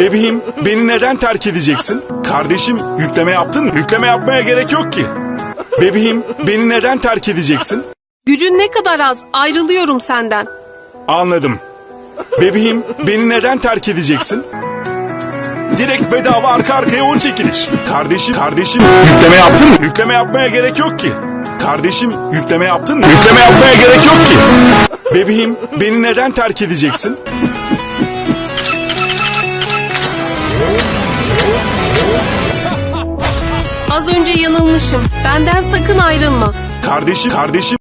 Bebeğim beni neden terk edeceksin? Kardeşim yükleme yaptın mı? Yükleme yapmaya gerek yok ki. Bebeğim beni neden terk edeceksin? Gücün ne kadar az ayrılıyorum senden. Anladım. Bebeğim beni neden terk edeceksin? Direkt bedava arka arkaya 10 çekiliş. Kardeşim, kardeşim yükleme yaptın mı? Yükleme yapmaya gerek yok ki. Kardeşim yükleme yaptın mı? Yükleme yapmaya gerek yok ki. Bebeğim beni neden terk edeceksin? Az önce yanılmışım. Benden sakın ayrılma. Kardeşim, kardeşim